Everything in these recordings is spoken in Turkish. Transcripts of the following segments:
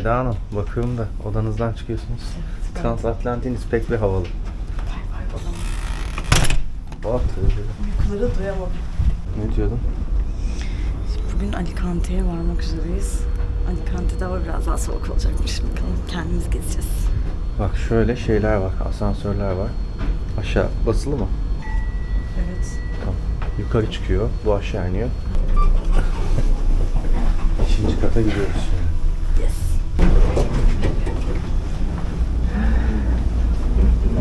Eda Hanım bakıyorum da odanızdan çıkıyorsunuz. Transatlantiniz pek bir havalı. Bak Uykuları duyamadım. ne diyordun? Bugün Alicante'ye varmak üzereyiz. Alicante'de hava biraz daha soğuk olacakmış. Bakalım kendimiz gezeceğiz. Bak şöyle şeyler var, asansörler var. Aşağı basılı mı? Evet. Tamam. Yukarı çıkıyor, bu aşağı iniyor. Beşinci kata gidiyoruz şimdi. Yes.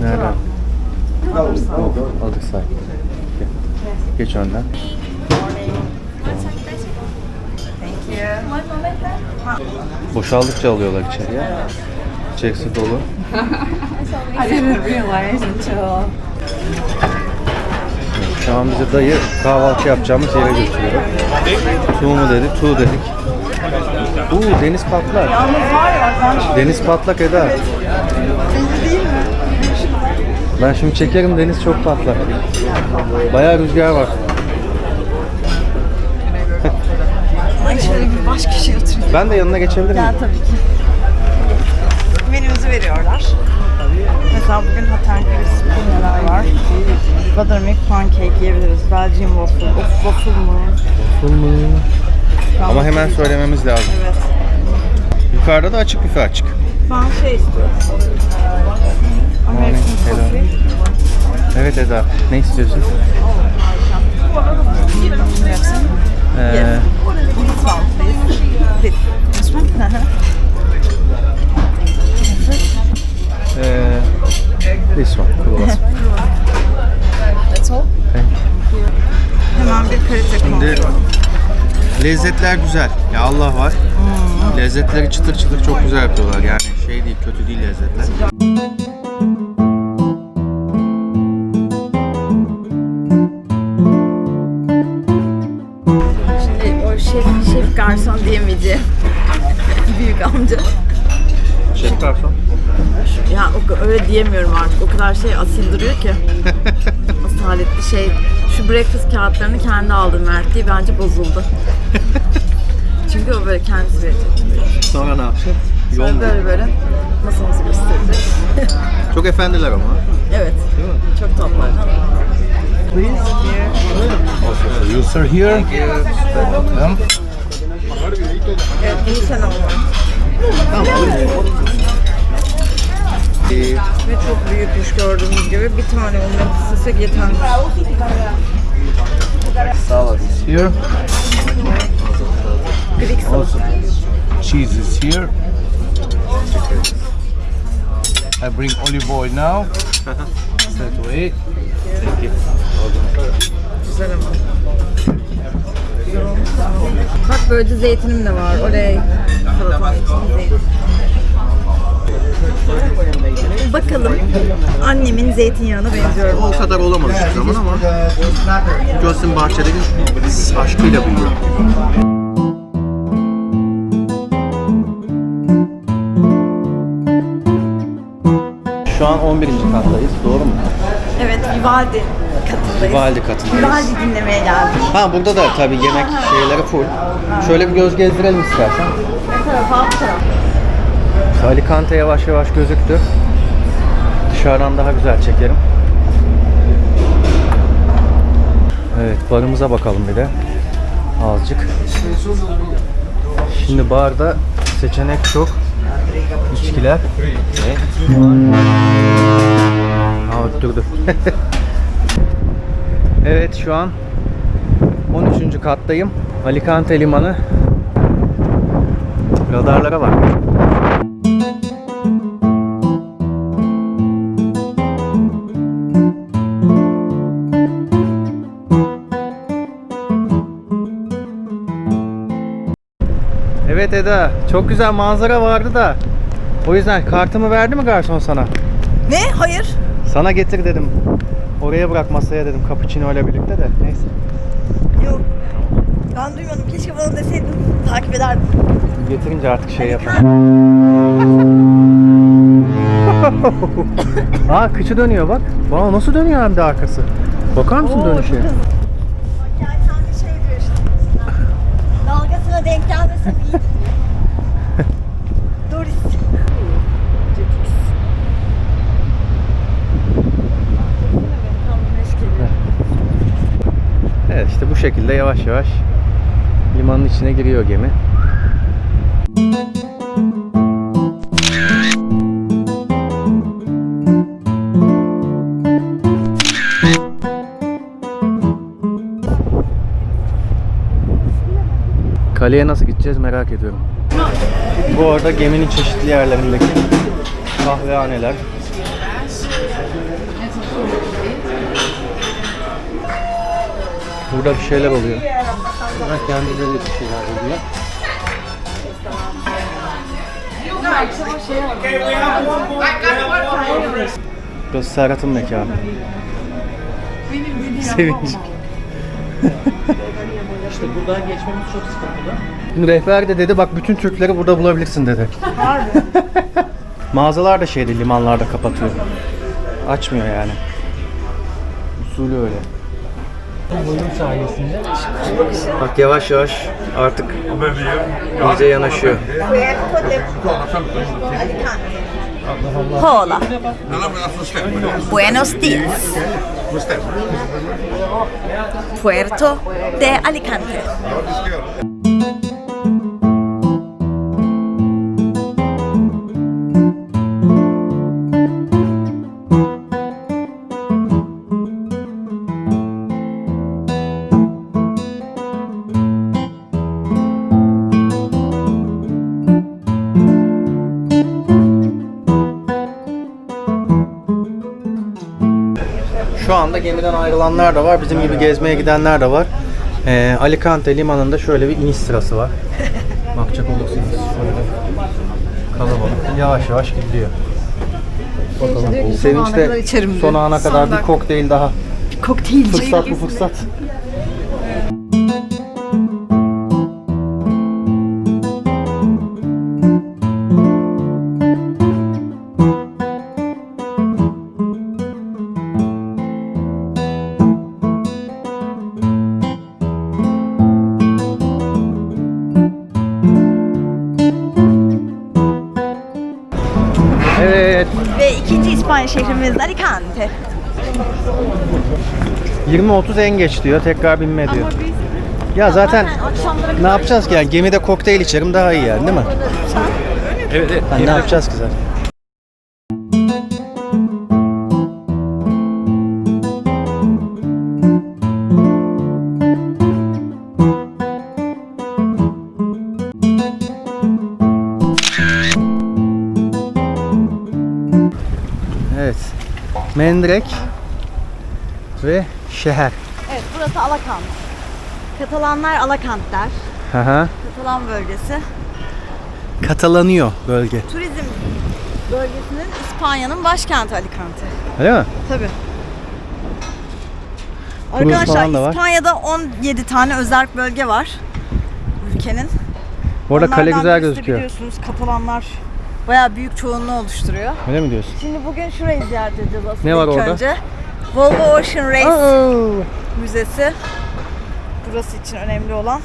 Nereden? Aldık say. Geç önden. Thank you. Boşaldıkça alıyorlar içeriye. İçerisi dolu. I didn't realize until... Şu an bize dayı kahvaltı yapacağımız yere götürüyor. Tu mu dedi? Tu dedik. Uuu deniz patlak. Deniz patlak Eda. Ben şimdi çekerim deniz çok patlak. Bayağı rüzgar var. Ay şöyle bir baş köşeye oturayım. Ben de yanına geçebilir miyim? Gel tabii ki. Menümüzü veriyorlar. Mesela bugün Hatten Krispy neler var? Buttermilk pancake yiyebiliriz. Belgian waffle. Of waffle mı? Ama hemen söylememiz lazım. Evet. Yukarıda da açık büfe açık. Ben şey istiyorum. Hello. coffee. Evet Eda. Ne istiyorsun? Yes. Ee, This. This. This one? Ee, this one. That's all. Hemen bir kalite kontrolü. Lezzetler güzel. Ya Allah var. Lezzetleri çıtır çıtır çok güzel yapıyorlar. Yani şey değil, kötü değil lezzetler. Şimdi o şef, şef garson diyemeyeceğim. Büyük amca. Şef garson. Ya o, öyle diyemiyorum artık. O kadar şey asil duruyor ki. Asaletli şey. Şu breakfast kağıtlarını kendi aldı Mert diye bence bozuldu. Çünkü o böyle kendisi verecek. Sonra ne yapacak? Yol Sonra mu? böyle böyle masamızı gösterecek. Çok efendiler ama. evet. Çok tatlılar. You sir here. Welcome. Evet bunu sen al. Ve çok büyükmüş gördüğünüz gibi. Bir tane ondan istesek yetermiş. Salad. Here. Greek salata. Also, cheese is here. I bring olive oil now. Straight away. Güzel ama. Güzel olmuş. Bak böylece zeytinim de var. Oley. İçinde zeytin. Bakalım annemin zeytinyağına benziyorum. O kadar olamaz hiçbir zaman ama Gülsün Bahçeli'nin aşkıyla büyüyor. Şu an 11. kattayız, doğru mu? Evet, Vivaldi katındayız. Vivaldi katındayız. Vivaldi dinlemeye geldik. Ha burada da tabii yemek şeyleri full. Şöyle bir göz gezdirelim istersen. Ne tarafa? Bu taraf. Alicante yavaş yavaş gözüktü. Dışarıdan daha güzel çekerim. Evet barımıza bakalım bir de. Azıcık. Şimdi barda seçenek çok. İçkiler. Aa öttürdü. evet şu an 13. kattayım. Alicante limanı. Radarlara bak. Eda, çok güzel manzara vardı da. O yüzden kartımı verdi mi garson sana? Ne? Hayır. Sana getir dedim. Oraya bırak masaya dedim cappuccino ile birlikte de. Neyse. Yok. Ben duymadım. Keşke bana deseydin. Takip ederdim. Getirince artık şey yapalım. Aa kıçı dönüyor bak. Vay nasıl dönüyor hem de arkası. Bakar mısın Oo, dönüşe? çok hızlı. Bak yelkenli şey diyor işte. Dalgasına denk gelmese iyi. Şekilde yavaş yavaş limanın içine giriyor gemi. Kaleye nasıl gideceğiz merak ediyorum. Bu arada geminin çeşitli yerlerindeki kahvehaneler. Burada bir şeyler oluyor. Burada kendileri bir şeyler oluyor. Burası Serhat'ın mekanı. Sevinç. İşte buradan geçmemiz çok sıkıntılı. Şimdi rehber de dedi bak bütün Türkleri burada bulabilirsin dedi. Mağazalar da şeyde limanlarda kapatıyor. Açmıyor yani. Usulü öyle. Boyun sayesinde. Bak yavaş yavaş artık iyice yanaşıyor. Hola. Buenos días. Puerto de Alicante. Anda gemiden ayrılanlar da var. Bizim gibi gezmeye gidenler de var. Ee, Alicante limanında şöyle bir iniş sırası var. Bakacak olursanız şöyle kalabalık. Yavaş yavaş gidiyor. Bakalım. Sevinç kadar de içerim diyor. son ana kadar Son bir kokteyl daha. Kokteylci. Fırsat bu fırsat. Şehrimiz Alicante. 20-30 en geç diyor. Tekrar binme diyor. Ya zaten ne yapacağız ki yani gemide kokteyl içerim daha iyi yani değil mi? Evet evet. Ha, ne yapacağız ki zaten? Mendirek ve şehir. Evet burası Alakant. Katalanlar Alakant der. Hı hı. Katalan bölgesi. Katalanıyor bölge. Turizm bölgesinin İspanya'nın başkenti Alicante. Öyle mi? Tabii. Kruz Arkadaşlar. İspanya'da 17 tane özerk bölge var ülkenin. Bu arada kale Onlardan güzel birisi de gözüküyor. Biliyorsunuz Katalanlar bayağı büyük çoğunluğu oluşturuyor. Öyle mi diyorsun? Şimdi bugün şurayı ziyaret edeceğiz aslında Ne var ilk orada? önce. Volvo Ocean Race Oo. Müzesi. Burası için önemli olan.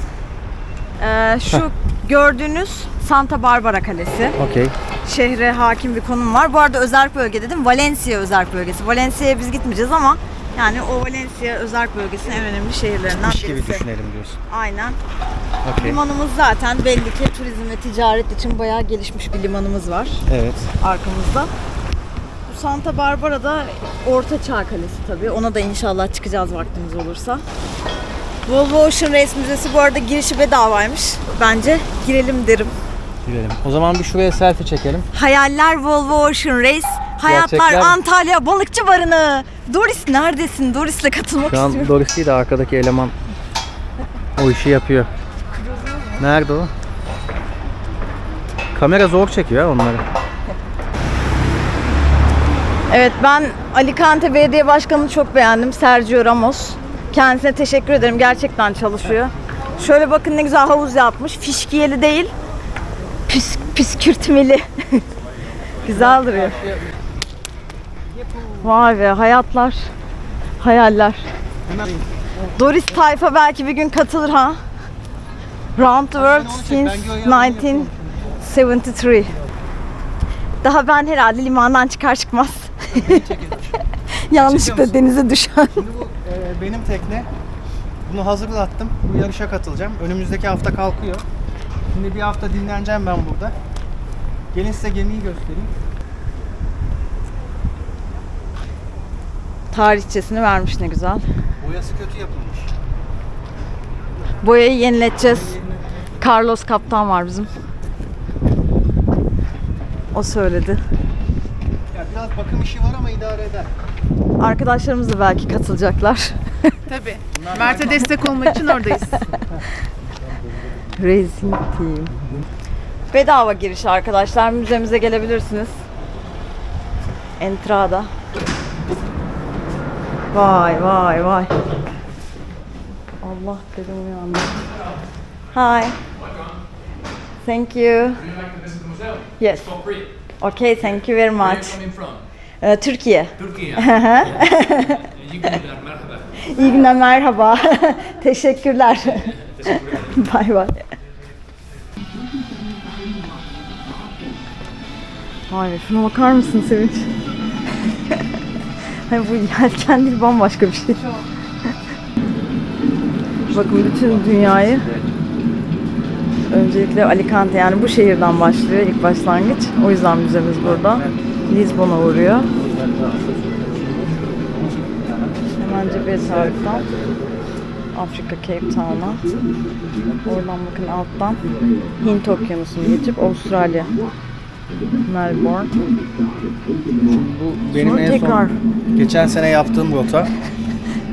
Ee, şu gördüğünüz Santa Barbara Kalesi. Okey. Şehre hakim bir konum var. Bu arada özerk bölge dedim. Valencia özerk bölgesi. Valencia'ya biz gitmeyeceğiz ama yani o Valencia özerk bölgesinin en önemli şehirlerinden gibi birisi. düşünelim diyorsun. Aynen. Okey. Limanımız zaten belli ki turizm ve ticaret için bayağı gelişmiş bir limanımız var Evet. arkamızda. Bu Santa Barbara'da Orta Çağ Kalesi tabii. Ona da inşallah çıkacağız vaktimiz olursa. Volvo Ocean Race Müzesi bu arada girişi bedavaymış. Bence girelim derim. Gidelim. O zaman bir şuraya selfie çekelim. Hayaller Volvo Ocean Race. Hayatlar Gerçekler- Antalya Balıkçı Barınağı. Doris neredesin? Doris'le katılmak Şu an istiyorum. Doris değil de arkadaki eleman o işi yapıyor. Nerede o? Kamera zor çekiyor onları. Evet ben Alicante Belediye Başkanı'nı çok beğendim. Sergio Ramos. Kendisine teşekkür ederim. Gerçekten çalışıyor. Şöyle bakın ne güzel havuz yapmış. Fişkiyeli değil. Püs, püskürtmeli. güzel duruyor. Vay be hayatlar. Hayaller. Doris Tayfa belki bir gün katılır ha. Round the World since 1973. Daha ben herhalde limandan çıkar çıkmaz. Yanlışlıkla denize düşen. benim tekne. Bunu hazırlattım. Bu yarışa katılacağım. Önümüzdeki hafta kalkıyor. Şimdi bir hafta dinleneceğim ben burada. Gelin size gemiyi göstereyim. Tarihçesini vermiş ne güzel. Boyası kötü yapılmış. Boyayı yenileteceğiz. Carlos kaptan var bizim. O söyledi. Ya biraz bakım işi var ama idare eder. Arkadaşlarımız da belki katılacaklar. Tabii. Mert'e destek olmak için oradayız. Racing Team. Bedava giriş arkadaşlar. Müzemize gelebilirsiniz. Entrada. Vay vay vay. Allah dedim uyandı. Hi. Thank you. Yes. Okay, thank you very much. Ee, Türkiye. Türkiye. İyi günler, merhaba. İyi günler, merhaba. Teşekkürler. bay bay. Vay be, şuna bakar mısın Sevinç? Hani bu yelken değil bambaşka bir şey. Bakın bütün dünyayı öncelikle Alicante yani bu şehirden başlıyor ilk başlangıç. O yüzden müzemiz burada. Lisbon'a uğruyor. Hemen cebel taraftan Afrika Cape Town'a. Oradan bakın alttan Hint Okyanusu'nu geçip Avustralya. Melbourne. Bu benim Sonra en tekrar. son geçen sene yaptığım rota.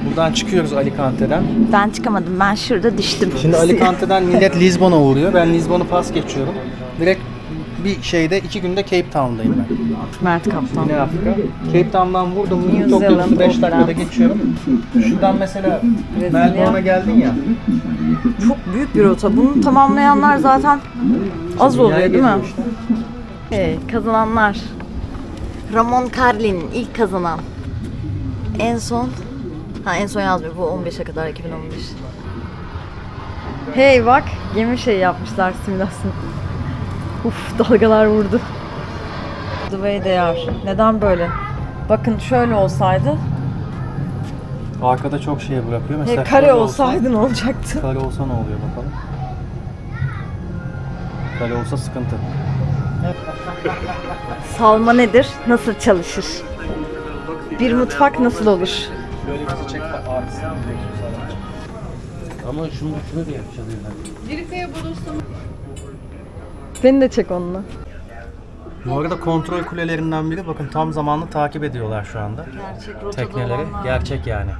Buradan çıkıyoruz Alicante'den. Ben çıkamadım. Ben şurada düştüm. Şimdi Alicante'den millet Lisbon'a uğruyor. Ben Lisbon'u pas geçiyorum. Direkt bir şeyde iki günde Cape Town'dayım ben. Mert Kaptan. Güney Afrika. Cape Town'dan vurdum New Zealand, 5 dakikada geçiyorum. Şuradan mesela. Melbourne'a geldin ya. Çok büyük bir rota. Bunu tamamlayanlar zaten az oluyor değil mi? işte. Hey, kazananlar. Ramon Carlin ilk kazanan. En son Ha en son yazmıyor. Bu 15'e kadar 2015. Hey bak gemi şey yapmışlar simülasyon. Uf dalgalar vurdu. The way they are. Neden böyle? Bakın şöyle olsaydı. Arkada çok şey bırakıyor. Mesela Hey, kare şöyle olsa- olsaydı ne olacaktı? Kare olsa ne oluyor bakalım. Kare olsa sıkıntı. Salma nedir? Nasıl çalışır? Bir mutfak nasıl olur? Böyle bizi Ama şunu şunu da yapacağız yani. Beni de çek onunla. Bu arada kontrol kulelerinden biri bakın tam zamanlı takip ediyorlar şu anda. Gerçek Tekneleri gerçek yani.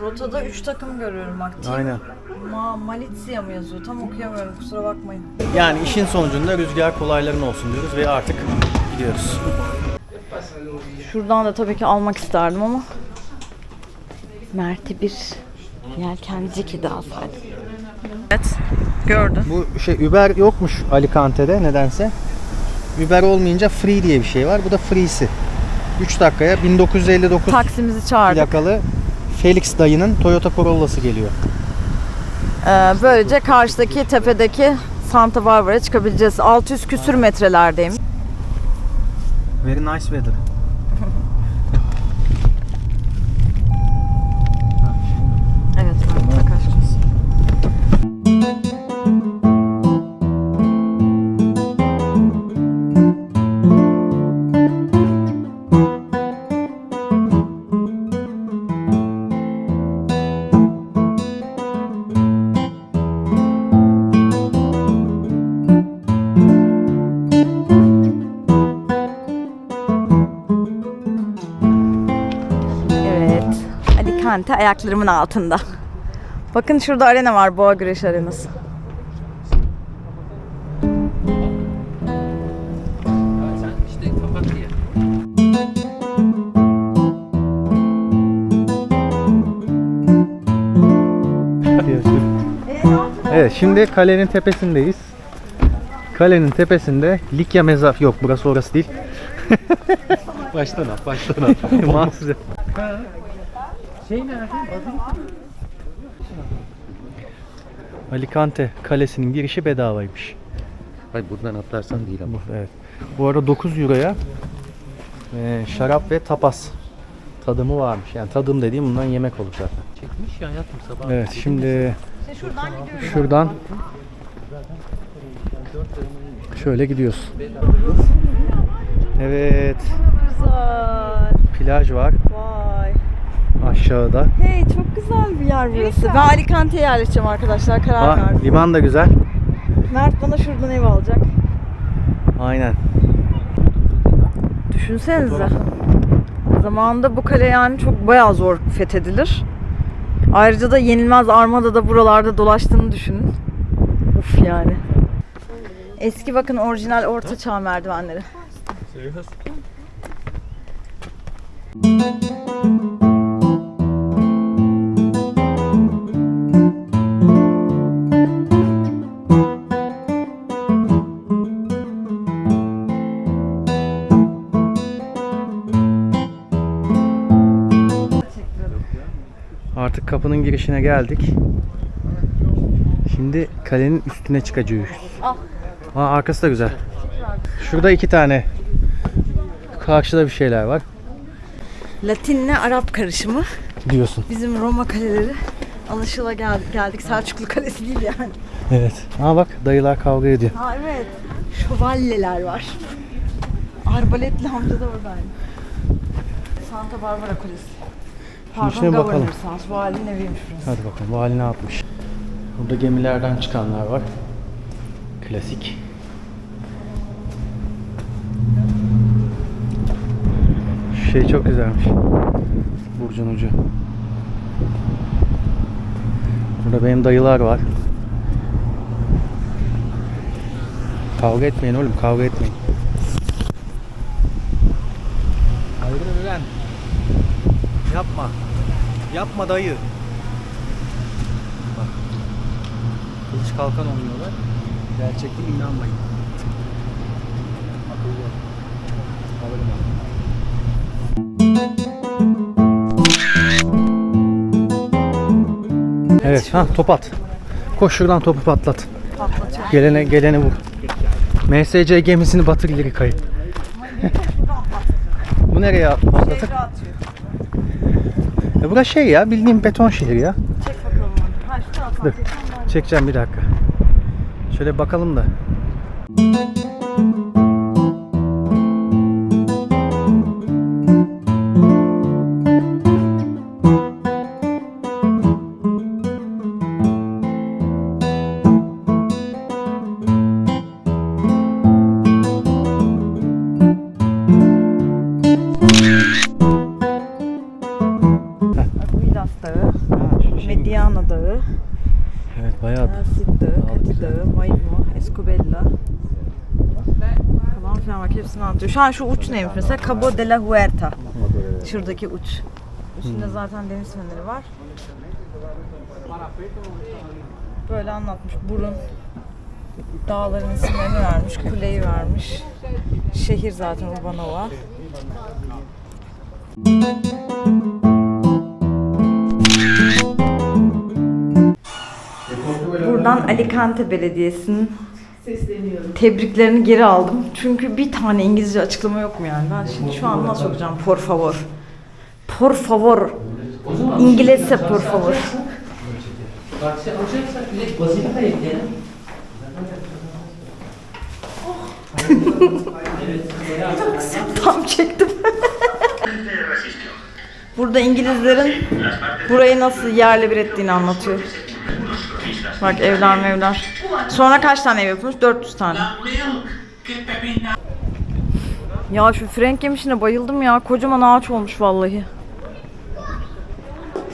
Rotada 3 takım görüyorum. Team Aynen. Ma Malizia mı yazıyor? Tam okuyamıyorum kusura bakmayın. Yani işin sonucunda rüzgar kolayların olsun diyoruz ve artık gidiyoruz. Şuradan da tabii ki almak isterdim ama Mert'e bir yelkenci kedi alsaydım. Evet, gördüm. Bu şey Uber yokmuş Alicante'de nedense. Uber olmayınca free diye bir şey var. Bu da free'si. 3 dakikaya 1959 Taksimizi çağırdık. plakalı Felix dayının Toyota Corolla'sı geliyor. Ee, böylece karşıdaki tepedeki Santa Barbara'ya çıkabileceğiz. 600 küsür metrelerdeyim. Very nice weather. Ayaklarımın altında. Bakın şurada arena var. Boğa güreş arenası. Evet şimdi kalenin tepesindeyiz. Kalenin tepesinde Likya mezar yok burası orası değil. baştan al baştan al. Mahsus. Şey nerede? Alicante kalesinin girişi bedavaymış. Hayır buradan atlarsan değil ama. Evet. Bu arada 9 euroya e, şarap ve tapas tadımı varmış. Yani tadım dediğim bundan yemek olur zaten. Yatmış ya yatmış sabah. Evet şimdi şuradan gidiyoruz. şuradan şöyle gidiyoruz. Evet Güzel. plaj var Vay. Aşağıda. Hey çok güzel bir yer burası. Ben Alicante'ye yerleşeceğim arkadaşlar. Karar Aa, verdim. liman da güzel. Mert bana şuradan ev alacak. Aynen. Düşünsenize. Zamanında bu kale yani çok bayağı zor fethedilir. Ayrıca da yenilmez armada da buralarda dolaştığını düşünün. Uf yani. Eski bakın orijinal orta çağ merdivenleri. Artık kapının girişine geldik. Şimdi kalenin üstüne çıkacağız. Al. Aa, arkası da güzel. Şurada iki tane. Karşıda bir şeyler var. Latinle Arap karışımı. Diyorsun. Bizim Roma kaleleri alışıla geldik. geldik. Selçuklu Kalesi değil yani. Evet. Aa bak dayılar kavga ediyor. Ha evet. Şövalyeler var. Arbaletli amca da oradaydı. Santa Barbara Kulesi. Pardon, içine bakalım. House. Valinin eviymiş burası. Hadi bakalım vali ne yapmış. Burada gemilerden çıkanlar var. Klasik. Şu şey çok güzelmiş. Burcun ucu. Burada benim dayılar var. Kavga etmeyin oğlum kavga etmeyin. Ayrılın ulan. Yapma. Yapma dayı. Bak. Kılıç kalkan oynuyorlar. Gerçekte inanmayın. Akıllı. Alırım onu. Evet, ha top at. Koş şuradan topu patlat. Gelene gelene vur. MSC gemisini batır ileri kayıp. Bu nereye patlatır? E burası şey ya, bildiğim beton şehir ya. Çek bakalım onu. Ha şu taraftan Dur. çekeceğim bir dakika. Şöyle bakalım da. Aguilas anlatıyor. Şu an şu uç neymiş mesela? Cabo de la Huerta. Şuradaki uç. Üstünde zaten deniz feneri var. Böyle anlatmış. Burun. Dağların isimlerini vermiş. Kuleyi vermiş. Şehir zaten Urbanova. Buradan Alicante Belediyesi'nin tebriklerini geri aldım. Çünkü bir tane İngilizce açıklama yok mu yani? Ben şimdi şu an nasıl okuyacağım? Por favor. Por favor. İngilizce por favor. Taksi alacaksak direkt Bazilika'ya gidelim. Tam çektim. Burada İngilizlerin burayı nasıl yerle bir ettiğini anlatıyor. Bak evler mevler. Sonra kaç tane ev yapılmış? 400 tane. Ya şu frenk yemişine bayıldım ya. Kocaman ağaç olmuş vallahi.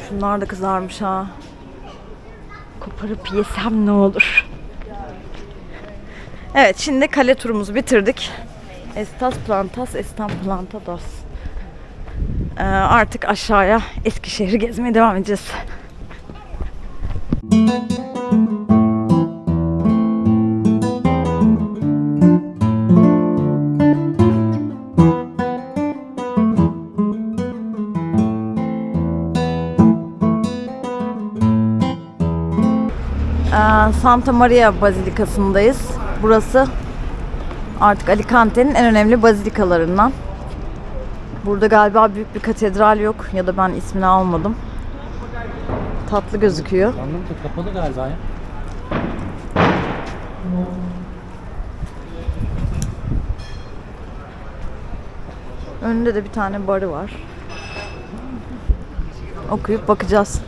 Şunlar da kızarmış ha. Koparıp yesem ne olur. Evet şimdi kale turumuzu bitirdik. Estas plantas, estan plantados. Ee, artık aşağıya Eskişehir'i gezmeye devam edeceğiz. Ee, Santa Maria Bazilikası'ndayız. Burası artık Alicante'nin en önemli bazilikalarından. Burada galiba büyük bir katedral yok ya da ben ismini almadım. Tatlı gözüküyor. Anladın mı? Kapalı galiba ya. Önünde de bir tane barı var. Okuyup bakacağız.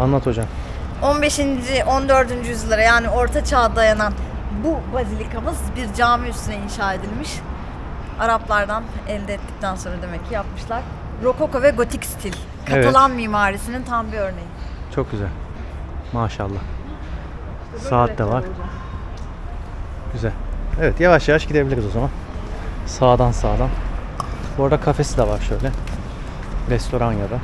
Anlat hocam. 15. 14. yüzyıllara yani Orta Çağ'a dayanan bu bazilikamız bir cami üstüne inşa edilmiş. Araplardan elde ettikten sonra demek ki yapmışlar. Rokoko ve gotik stil. Evet. Katalan mimarisinin tam bir örneği. Çok güzel. Maşallah. Saat de var. Güzel. Evet yavaş yavaş gidebiliriz o zaman. Sağdan sağdan. Bu arada kafesi de var şöyle. Restoran ya da.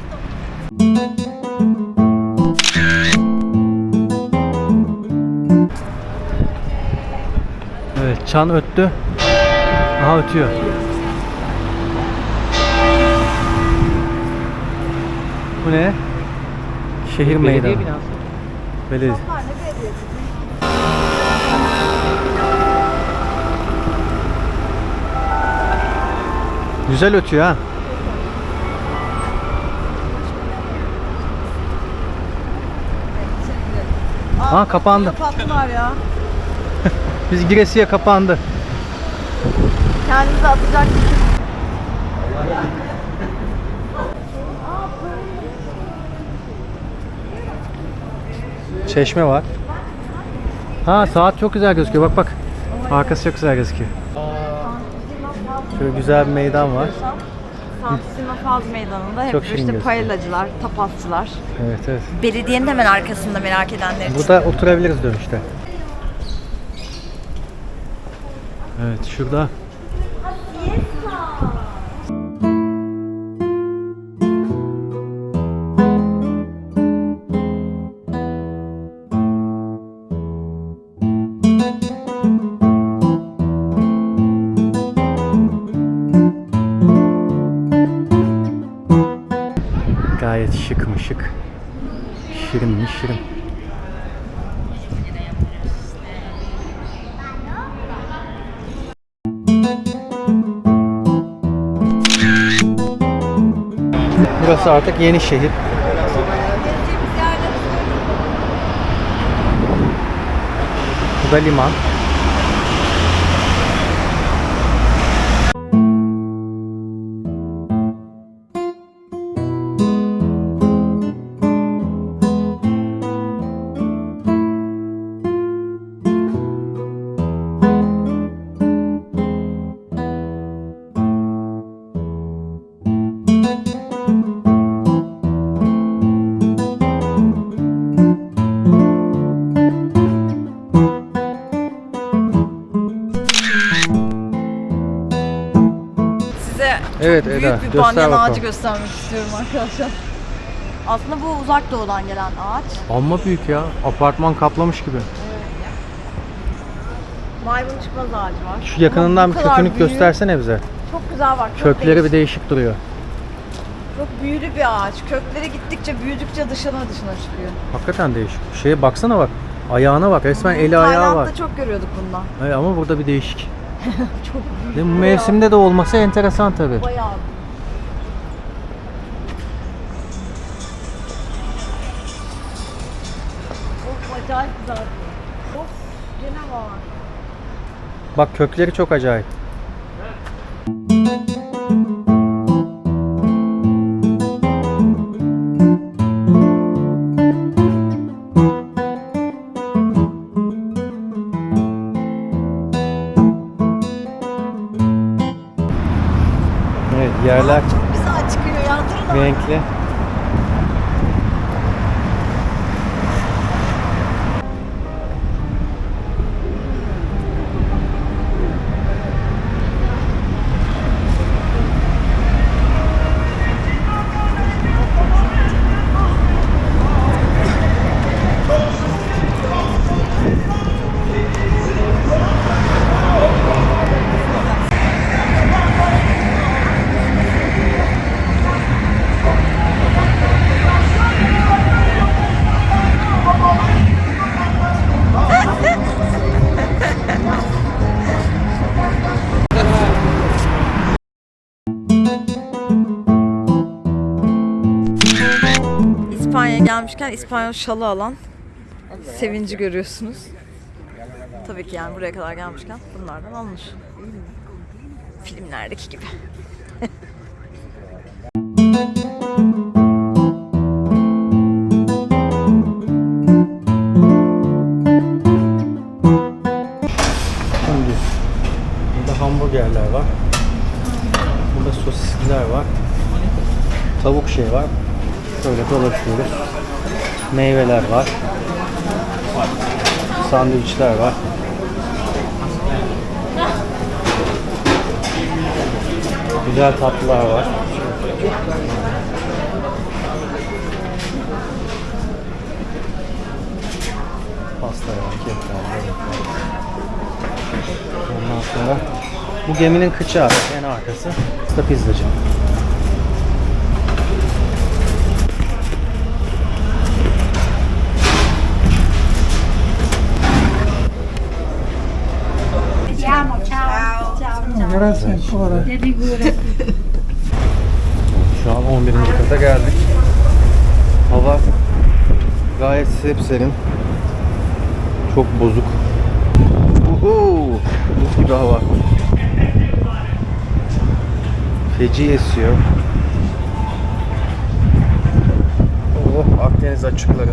Evet çan öttü. Aha ötüyor. Bu ne? Şehir meydanı. Belediye binası. Belediye. Güzel ötüyor ha. Ha kapandı. Kapattılar ya. Biz Giresi'ye kapandı. Kendinizi atacak Çeşme var. Ha saat çok güzel gözüküyor. Bak bak. Arkası çok güzel gözüküyor. Şöyle güzel bir meydan var. Santissima Faz Meydanı'nda hep Çok işte gözüküyor. paellacılar, tapasçılar. Evet evet. Belediyenin hemen arkasında merak edenler için. Burada oturabiliriz dönüşte. Evet şurada şık. Şirin mi şirin. Burası artık yeni şehir. Bu da liman. Bir göster banyan bakalım. ağacı göstermek istiyorum arkadaşlar. Aslında bu uzak doğudan gelen ağaç. Amma büyük ya. Apartman kaplamış gibi. Maymun çıkmaz ağacı var. Şu yakınından Ama bir kadar kökünü büyük, göstersene bize. Çok güzel var. Çok Kökleri bir değişik. değişik duruyor. Çok büyülü bir ağaç. Kökleri gittikçe büyüdükçe dışına dışına çıkıyor. Hakikaten değişik. Şeye baksana bak. Ayağına bak. Resmen eli ayağı var. Tayland'da çok görüyorduk bundan. Hayır, ama burada bir değişik. Çok büyük. Değil mi? Bu mevsimde de olması enteresan tabii. Bayağı. Bak kökleri çok acayip. Gelmişken İspanyol şalı alan sevinci görüyorsunuz. Tabii ki yani buraya kadar gelmişken bunlardan alınır. Filmlerdeki gibi. Meyveler var. Sandviçler var. Güzel tatlılar var. Pasta var, kek var, börek var. Ondan sonra bu geminin kıçı en arkası. Da pizzacı. Şu an 11. kata geldik. Hava gayet sepserin. Çok bozuk. Uhu! Buz gibi hava. Feci esiyor. Oh Akdeniz açıkları.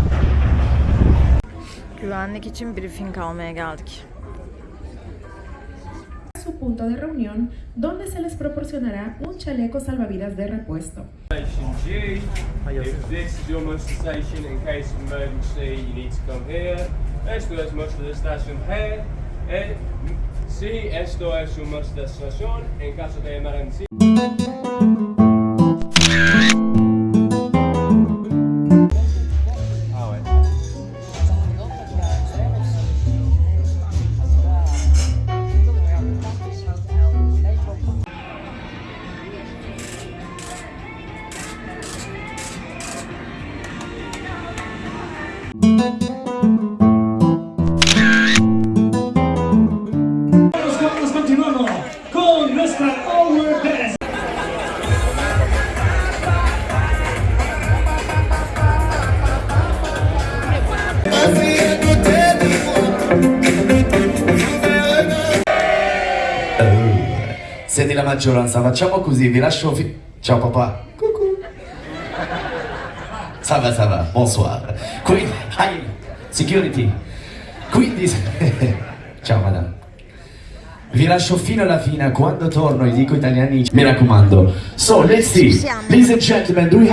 Güvenlik için briefing almaya geldik. su punto de reunión donde se les proporcionará un chaleco salvavidas de repuesto. Sí, esto es en caso de emergencia. Maggioranza, facciamo così, vi lascio fi- Ciao papà. Cucù. Ça va, ça va, bonsoir. Quindi, hi, security. Quindi, ciao madame. Vi lascio fino alla fine, quando torno, gli dico italiani, mi raccomando. So, let's see. Ladies and gentlemen, do we